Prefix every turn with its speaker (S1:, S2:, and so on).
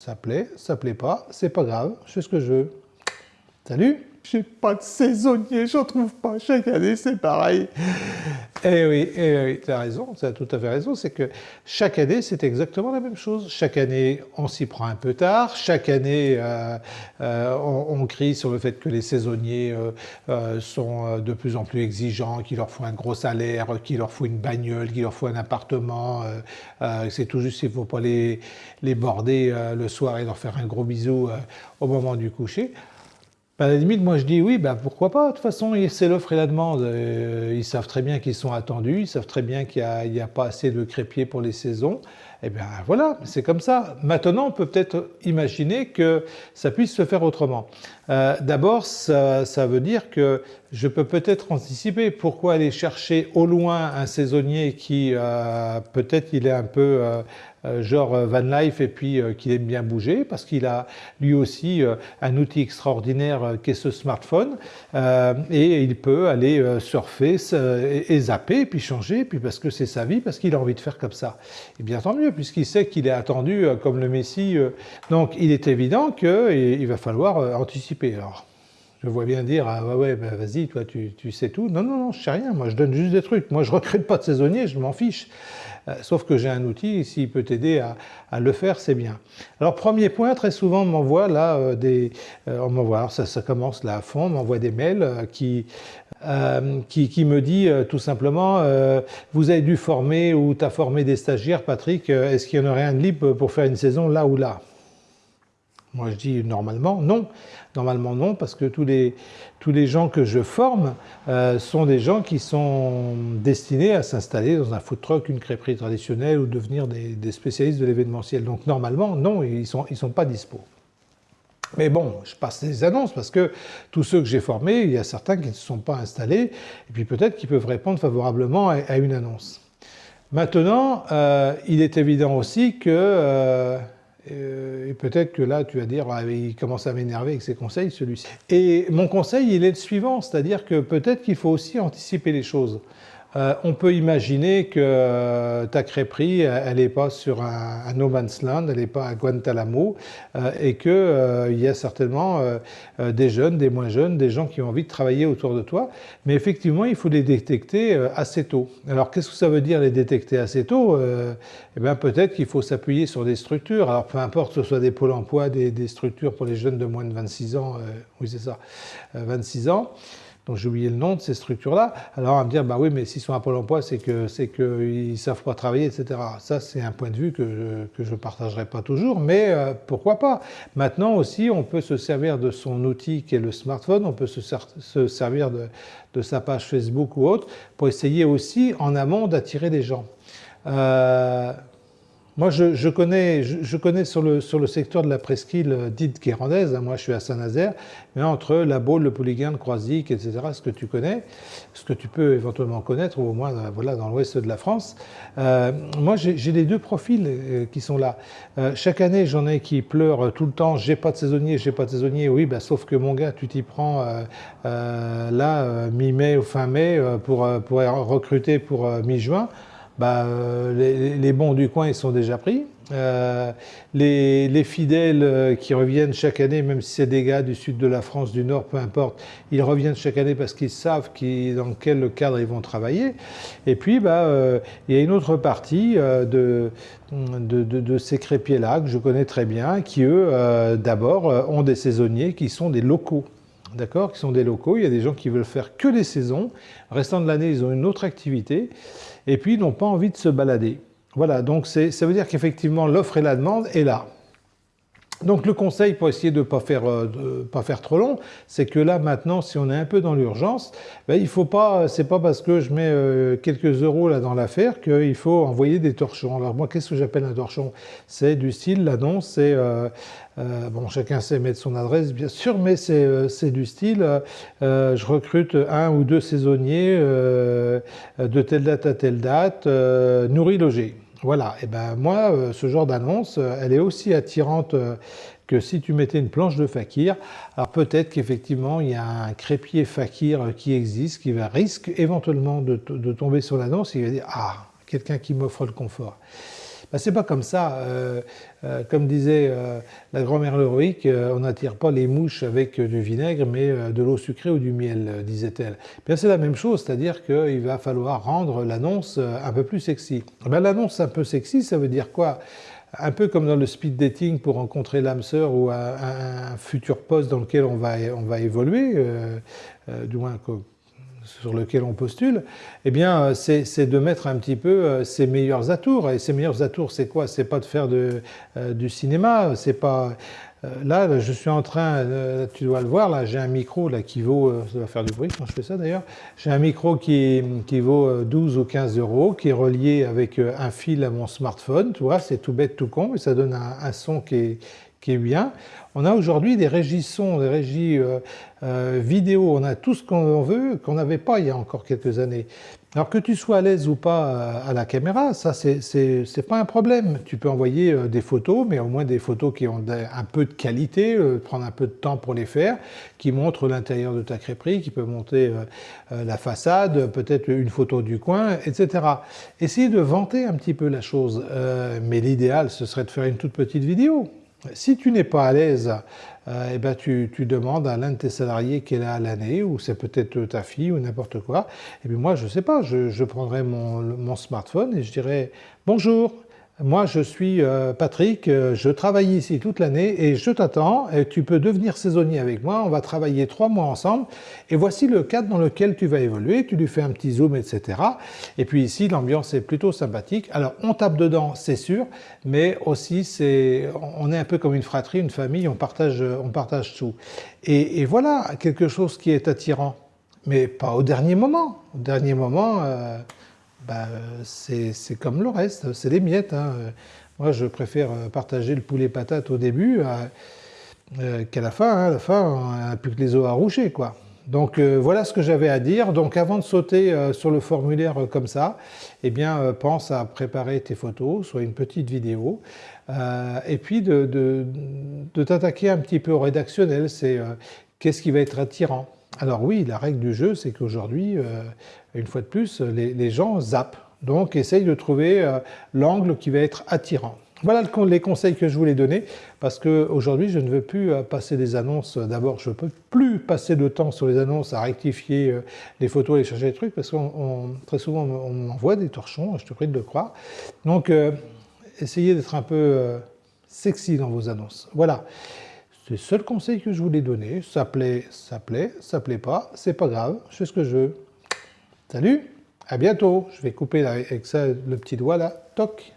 S1: Ça plaît, ça plaît pas, c'est pas grave, je fais ce que je veux. Salut
S2: J'ai pas de saisonnier, j'en trouve pas. Chaque année, c'est pareil.
S1: Eh oui, eh tu as raison, tu as tout à fait raison. C'est que chaque année, c'est exactement la même chose. Chaque année, on s'y prend un peu tard. Chaque année, euh, euh, on, crie sur le fait que les saisonniers euh, sont de plus en plus exigeants, qu'il leur faut un gros salaire, qu'il leur faut une bagnole, qu'il leur faut un appartement. c'est tout juste, il ne faut pas les border le soir et leur faire un gros bisou au moment du coucher. Ben, à la limite, moi je dis oui, ben pourquoi pas? De toute façon, c'est l'offre et la demande. Euh, ils savent très bien qu'ils sont attendus, ils savent très bien qu'il n'y a, pas assez de crépiers pour les saisons. Et eh bien voilà, c'est comme ça. Maintenant, on peut peut-être imaginer que ça puisse se faire autrement. Euh, d'abord, ça, veut dire que je peux peut-être anticiper pourquoi aller chercher au loin un saisonnier qui euh, peut-être il est un peu euh, genre Van Life et puis qu'il aime bien bouger parce qu'il a lui aussi un outil extraordinaire qui est ce smartphone et il peut aller surfer et zapper puis changer puis parce que c'est sa vie parce qu'il a envie de faire comme ça et bien tant mieux puisqu'il sait qu'il est attendu comme le Messie donc il est évident qu'il va falloir anticiper alors je vois bien dire ah ouais, ben vas-y toi tu, sais tout. Non non non je sais rien. Moi je donne juste des trucs. Moi je recrute pas de saisonniers je m'en fiche. Euh, sauf que j'ai un outil, s'il peut t'aider à, le faire, c'est bien. Alors premier point, très souvent on m'envoie là euh, des... Euh, on m'envoie, ça, ça, commence là à fond, on m'envoie des mails qui, qui, me dit tout simplement vous avez dû former ou tu as formé des stagiaires Patrick, est-ce qu'il y en aurait un de libre pour faire une saison là ou là? Moi je dis normalement non, normalement non parce que tous les, tous les gens que je forme euh, sont des gens qui sont destinés à s'installer dans un food truck, une crêperie traditionnelle ou devenir des, spécialistes de l'événementiel. Donc normalement non, ils ne sont, ils sont pas dispo. Mais bon, je passe des annonces parce que tous ceux que j'ai formés, il y a certains qui ne se sont pas installés et puis peut-être qu'ils peuvent répondre favorablement à, une annonce. Maintenant, euh, il est évident aussi que euh, et peut-être que là, tu vas dire, ah, il commence à m'énerver avec ses conseils, celui-ci. Et mon conseil, il est le suivant, c'est-à-dire que peut-être qu'il faut aussi anticiper les choses. Euh, on peut imaginer que euh, ta crêperie, elle n'est pas sur un, no man's land, elle n'est pas à Guantanamo, euh, et qu'il y a certainement des jeunes, des moins jeunes, des gens qui ont envie de travailler autour de toi. Mais effectivement, il faut les détecter assez tôt. Alors, qu'est-ce que ça veut dire les détecter assez tôt? Eh bien, peut-être qu'il faut s'appuyer sur des structures. Alors, peu importe que ce soit des pôles emploi, des, des structures pour les jeunes de moins de 26 ans, oui c'est ça, 26 ans, donc j'ai oublié le nom de ces structures-là. Alors on va me dire, bah oui, mais s'ils sont à Pôle emploi, c'est que c'est qu'ils ne savent pas travailler, etc. Ça, c'est un point de vue que je ne partagerai pas toujours, mais euh, pourquoi pas? Maintenant aussi, on peut se servir de son outil qui est le smartphone, on peut se, se servir de, de, sa page Facebook ou autre pour essayer aussi en amont d'attirer des gens. Euh, moi, je, connais, sur le secteur de la presqu'île euh, dite guérandaise, hein, moi je suis à Saint-Nazaire, mais entre la Baule, le Pouliguen, le Croisic, etc., ce que tu connais, ce que tu peux éventuellement connaître, ou au moins euh, voilà, dans l'ouest de la France, euh, moi j'ai les deux profils qui sont là. chaque année, j'en ai qui pleurent tout le temps, j'ai pas de saisonnier, j'ai pas de saisonnier, oui, bah, sauf que mon gars, tu t'y prends là, mi-mai ou fin mai, pour, pour recruter pour mi-juin, bah, euh, les, bons du coin ils sont déjà pris. Euh, les, fidèles euh, qui reviennent chaque année, même si c'est des gars du sud de la France, du nord, peu importe, ils reviennent chaque année parce qu'ils savent dans quel cadre ils vont travailler. Et puis, bah, il y a une autre partie de, de, ces crépiers-là que je connais très bien, qui eux, d'abord, ont des saisonniers qui sont des locaux d'accord, qui sont des locaux. Il y a des gens qui veulent faire que les saisons. Restant de l'année, ils ont une autre activité. Et puis, ils n'ont pas envie de se balader. Voilà, donc ça veut dire qu'effectivement, l'offre et la demande est là. Donc le conseil pour essayer de ne pas, faire, euh, pas faire trop long, c'est que là maintenant, si on est un peu dans l'urgence, ben, il faut pas, c'est pas parce que je mets euh, quelques euros là dans l'affaire qu'il faut envoyer des torchons. Alors moi, qu'est-ce que j'appelle un torchon? C'est du style, l'annonce, c'est euh, bon, chacun sait mettre son adresse bien sûr, mais c'est du style, je recrute un ou deux saisonniers de telle date à telle date, nourri logé. Voilà, et ben moi, euh, ce genre d'annonce, euh, elle est aussi attirante euh, que si tu mettais une planche de fakir. Alors peut-être qu'effectivement, il y a un crépier fakir qui existe, qui va risque éventuellement de, tomber sur l'annonce, il va dire « Ah, quelqu'un qui m'offre le confort ». Ben, c'est pas comme ça. Euh, euh, comme disait euh, la grand-mère Leroic, on n'attire pas les mouches avec du vinaigre, mais de l'eau sucrée ou du miel, disait-elle. Bien, c'est la même chose, c'est-à-dire qu'il va falloir rendre l'annonce un peu plus sexy. Ben, l'annonce un peu sexy, ça veut dire quoi? Un peu comme dans le speed dating pour rencontrer l'âme sœur ou un, futur poste dans lequel on va, on va évoluer, du moins sur lequel on postule, eh bien, euh, c'est de mettre un petit peu euh, ses meilleurs atours. Et ses meilleurs atours, c'est quoi? C'est pas de faire euh, du cinéma, c'est pas... Là, je suis en train, tu dois le voir, là, j'ai un micro là, qui vaut, ça va faire du bruit quand je fais ça d'ailleurs, j'ai un micro qui, qui, vaut 12 ou 15 euros, qui est relié avec un fil à mon smartphone, tu vois, c'est tout bête, tout con, et ça donne un son qui est, qui est bien. On a aujourd'hui des régies des régies euh, euh, vidéo, on a tout ce qu'on veut, qu'on n'avait pas il y a encore quelques années. Alors que tu sois à l'aise ou pas euh, à la caméra, ça c'est pas un problème. Tu peux envoyer des photos, mais au moins des photos qui ont un peu de qualité, prendre un peu de temps pour les faire, qui montrent l'intérieur de ta crêperie, qui peut monter la façade, peut-être une photo du coin, etc. Essayez de vanter un petit peu la chose, mais l'idéal ce serait de faire une toute petite vidéo. Si tu n'es pas à l'aise, euh, eh ben tu, demandes à l'un de tes salariés quelle est l'année, ou c'est peut-être ta fille ou n'importe quoi. Et moi, je ne sais pas, je, prendrai mon, smartphone et je dirais « Bonjour, moi, je suis euh, Patrick, euh, je travaille ici toute l'année et je t'attends. Tu peux devenir saisonnier avec moi. On va travailler trois mois ensemble. Et voici le cadre dans lequel tu vas évoluer. Tu lui fais un petit zoom, etc. Et puis ici, l'ambiance est plutôt sympathique. Alors, on tape dedans, c'est sûr, mais aussi, on est un peu comme une fratrie, une famille. On partage, on partage tout. Et, voilà quelque chose qui est attirant, mais pas au dernier moment. Au dernier moment. Euh, bah, c'est comme le reste, c'est des miettes. Hein. Moi, je préfère partager le poulet patate au début euh, euh, qu'à la fin. Hein. À la fin, on n'a plus que les os à roucher. Quoi. Donc euh, voilà ce que j'avais à dire. Donc avant de sauter sur le formulaire comme ça, eh bien pense à préparer tes photos, soit une petite vidéo, et puis de t'attaquer un petit peu au rédactionnel. C'est qu'est-ce qui va être attirant alors oui, la règle du jeu, c'est qu'aujourd'hui, euh, une fois de plus, les, gens zappent. Donc essayent de trouver euh, l'angle qui va être attirant. Voilà les conseils que je voulais donner, parce qu'aujourd'hui, je ne veux plus euh, passer des annonces. D'abord, je ne peux plus passer de temps sur les annonces à rectifier les photos et chercher des trucs, parce que très souvent, on m'envoie des torchons, je te prie de le croire. Donc, essayez d'être un peu sexy dans vos annonces. Voilà. C'est le seul conseil que je voulais donner. Ça plaît, ça plaît, ça plaît pas, c'est pas grave, je fais ce que je veux. Salut, à bientôt. Je vais couper avec ça le petit doigt là, toc.